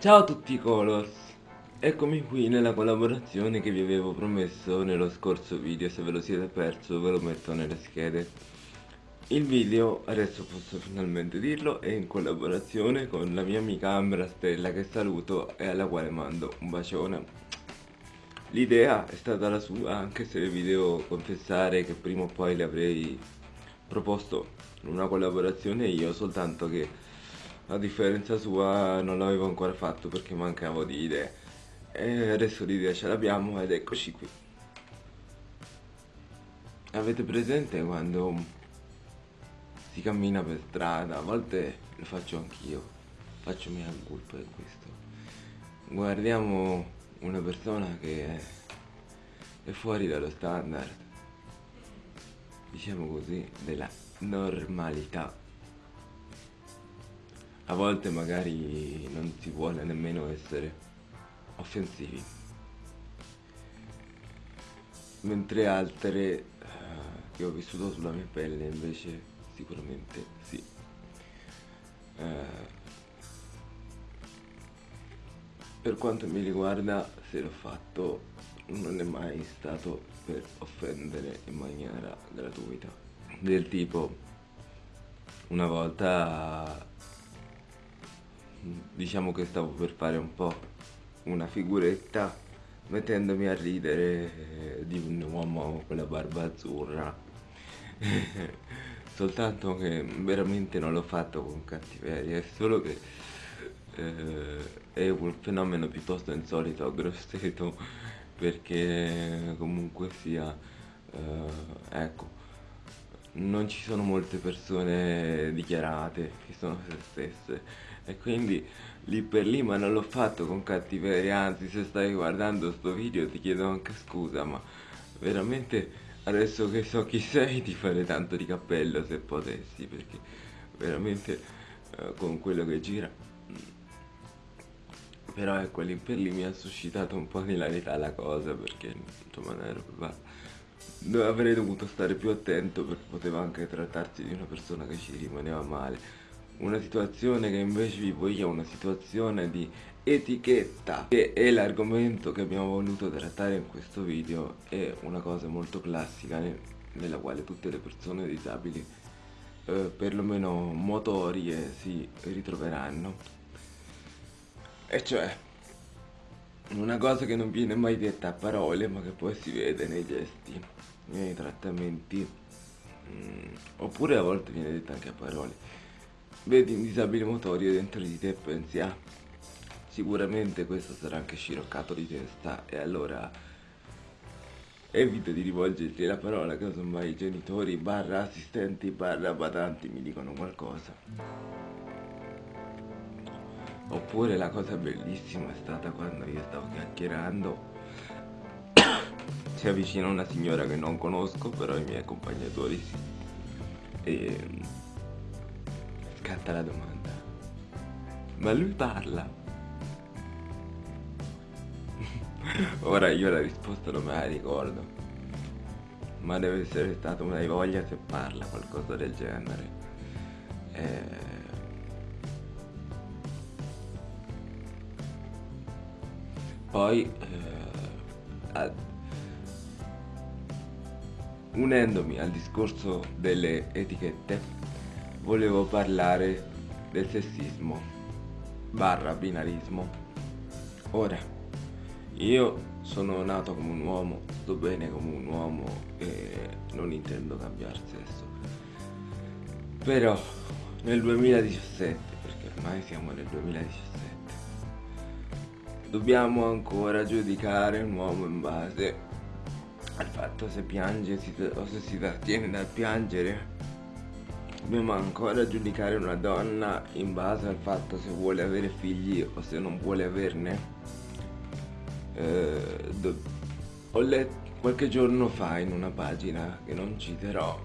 Ciao a tutti Colors, eccomi qui nella collaborazione che vi avevo promesso nello scorso video, se ve lo siete perso ve lo metto nelle schede. Il video, adesso posso finalmente dirlo, è in collaborazione con la mia amica Ambra Stella che saluto e alla quale mando un bacione. L'idea è stata la sua, anche se vi devo confessare che prima o poi le avrei proposto una collaborazione io, soltanto che a differenza sua non l'avevo ancora fatto perché mancavo di idee. E adesso l'idea ce l'abbiamo ed eccoci qui. Avete presente quando si cammina per strada? A volte lo faccio anch'io. Faccio mia colpa in questo. Guardiamo una persona che è fuori dallo standard. Diciamo così della normalità a volte magari non si vuole nemmeno essere offensivi. Mentre altre eh, che ho vissuto sulla mia pelle invece sicuramente sì. Eh, per quanto mi riguarda se l'ho fatto non è mai stato per offendere in maniera gratuita. Del tipo una volta diciamo che stavo per fare un po' una figuretta mettendomi a ridere di un uomo con la barba azzurra. Soltanto che veramente non l'ho fatto con cattiveria è solo che eh, è un fenomeno piuttosto insolito a Grosseto perché comunque sia eh, ecco non ci sono molte persone dichiarate che sono se stesse e quindi lì per lì ma non l'ho fatto con cattiveria anzi se stai guardando sto video ti chiedo anche scusa ma veramente adesso che so chi sei ti farei tanto di cappello se potessi perché veramente eh, con quello che gira però ecco lì per lì mi ha suscitato un po' di hilarità la cosa perché insomma non ero preparato avrei dovuto stare più attento perché poteva anche trattarsi di una persona che ci rimaneva male una situazione che invece vi voglio una situazione di etichetta che è l'argomento che abbiamo voluto trattare in questo video è una cosa molto classica nella quale tutte le persone disabili eh, perlomeno motorie si ritroveranno. E cioè una cosa che non viene mai detta a parole ma che poi si vede nei gesti nei trattamenti mm, oppure a volte viene detta anche a parole Vedi un disabile motorio dentro di te e pensi, ah, sicuramente questo sarà anche sciroccato di testa e allora evita di rivolgerti la parola casomai i genitori barra assistenti barra badanti mi dicono qualcosa. Oppure la cosa bellissima è stata quando io stavo chiacchierando si avvicina una signora che non conosco però i miei accompagnatori sì e scatta la domanda. Ma lui parla? Ora io la risposta non me la ricordo. Ma deve essere stata una voglia se parla, qualcosa del genere. Eh... Poi, eh, unendomi al discorso delle etichette, volevo parlare del sessismo barra binarismo. Ora, io sono nato come un uomo, sto bene come un uomo e non intendo cambiare sesso. Però nel 2017, perché ormai siamo nel 2017, dobbiamo ancora giudicare un uomo in base al fatto se piange o se si trattiene dal piangere Dobbiamo ancora giudicare una donna in base al fatto se vuole avere figli o se non vuole averne. Eh, ho letto qualche giorno fa in una pagina che non citerò,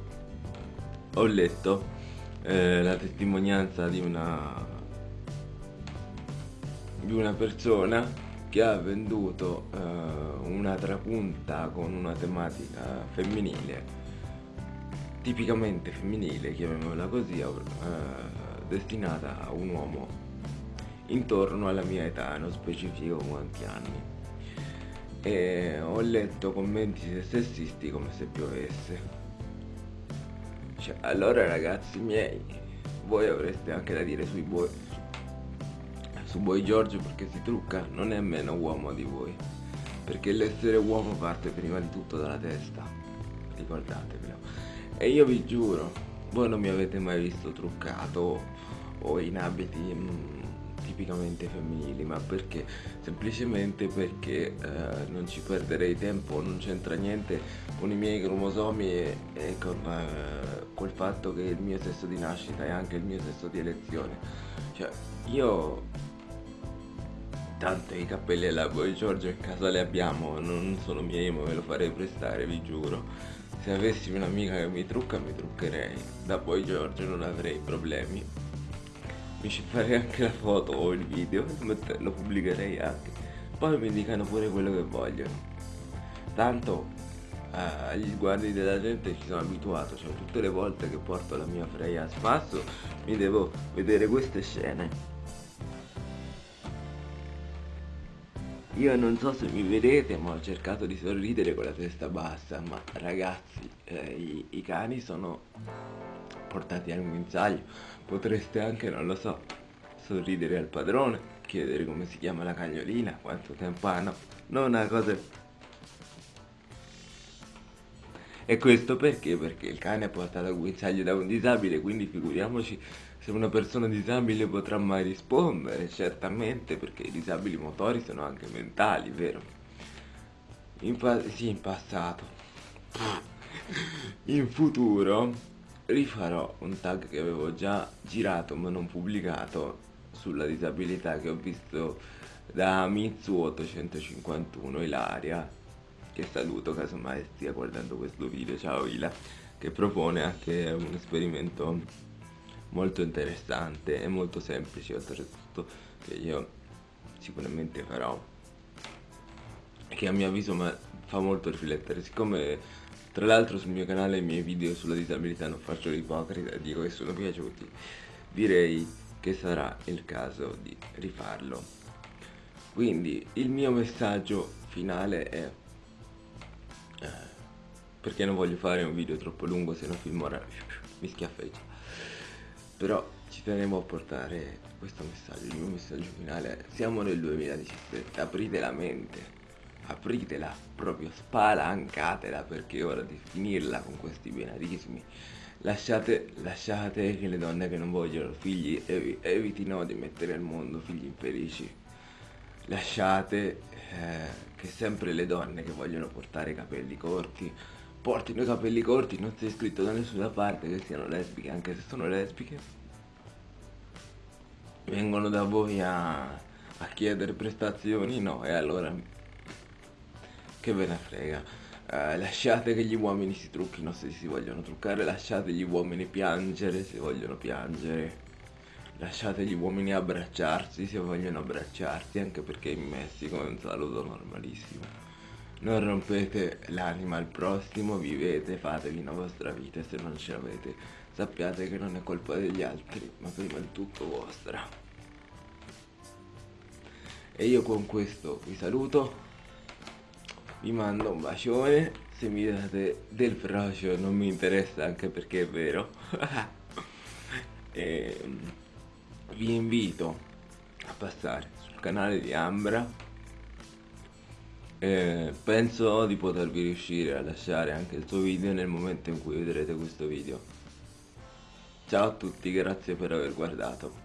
ho letto eh, la testimonianza di una, di una persona che ha venduto eh, una trapunta con una tematica femminile tipicamente femminile, chiamiamola così, eh, destinata a un uomo intorno alla mia età, non specifico quanti anni. E ho letto commenti sessisti come se piovesse. Cioè, allora ragazzi miei, voi avreste anche da dire sui buoi, su Boy George perché si trucca, non è meno uomo di voi. Perché l'essere uomo parte prima di tutto dalla testa, ricordatevelo. E io vi giuro, voi non mi avete mai visto truccato o in abiti mm, tipicamente femminili, ma perché? Semplicemente perché eh, non ci perderei tempo, non c'entra niente con i miei cromosomi e, e con, eh, col fatto che il mio sesso di nascita è anche il mio sesso di elezione. Cioè, io tanto i capelli alla Boy Giorgio in casa li abbiamo, non sono miei ma me lo farei prestare, vi giuro. Se avessi un'amica che mi trucca mi truccherei, da Boy Giorgio non avrei problemi. Mi ci farei anche la foto o il video lo pubblicherei anche. Poi mi dicano pure quello che vogliono. Tanto eh, agli sguardi della gente ci sono abituato. Cioè tutte le volte che porto la mia Freya a spasso mi devo vedere queste scene Io non so se mi vedete ma ho cercato di sorridere con la testa bassa Ma ragazzi eh, i, i cani sono portati al guinzaglio. Potreste anche, non lo so, sorridere al padrone, chiedere come si chiama la cagnolina, quanto tempo ha, no, non una cosa... E questo perché? Perché il cane è portato al guinzaglio da un disabile, quindi figuriamoci se una persona disabile potrà mai rispondere, certamente, perché i disabili motori sono anche mentali, vero? In sì, in passato. In futuro rifarò un tag che avevo già girato ma non pubblicato sulla disabilità che ho visto da Mitsu851 Ilaria che saluto casomai stia guardando questo video, ciao Ila che propone anche un esperimento molto interessante e molto semplice oltretutto che io sicuramente farò che a mio avviso fa molto riflettere siccome tra l'altro sul mio canale i miei video sulla disabilità non faccio l'ipocrita, dico che sono piaciuti. Direi che sarà il caso di rifarlo. Quindi il mio messaggio finale è... Eh, perché non voglio fare un video troppo lungo se no Filmora mi schiaffeggia. Però ci tenevo a portare questo messaggio, il mio messaggio finale siamo nel 2017, aprite la mente apritela, proprio spalancatela perché è ora di finirla con questi binarismi. Lasciate, lasciate che le donne che non vogliono figli ev evitino di mettere al mondo figli infelici. Lasciate eh, che sempre le donne che vogliono portare i capelli corti portino i capelli corti, non c'è scritto da nessuna parte che siano lesbiche, anche se sono lesbiche. Vengono da voi a, a chiedere prestazioni, no, e allora che ve ne frega? Eh, lasciate che gli uomini si trucchino se si vogliono truccare lasciate gli uomini piangere se vogliono piangere lasciate gli uomini abbracciarsi se vogliono abbracciarsi anche perché in Messico è un saluto normalissimo. Non rompete l'anima al prossimo vivete fatevi una vostra vita se non ce l'avete sappiate che non è colpa degli altri ma prima di tutto vostra. E io con questo vi saluto vi mando un bacione se mi date del frocio non mi interessa anche perché è vero. E vi invito a passare sul canale di Ambra. E penso di potervi riuscire a lasciare anche il suo video nel momento in cui vedrete questo video. Ciao a tutti grazie per aver guardato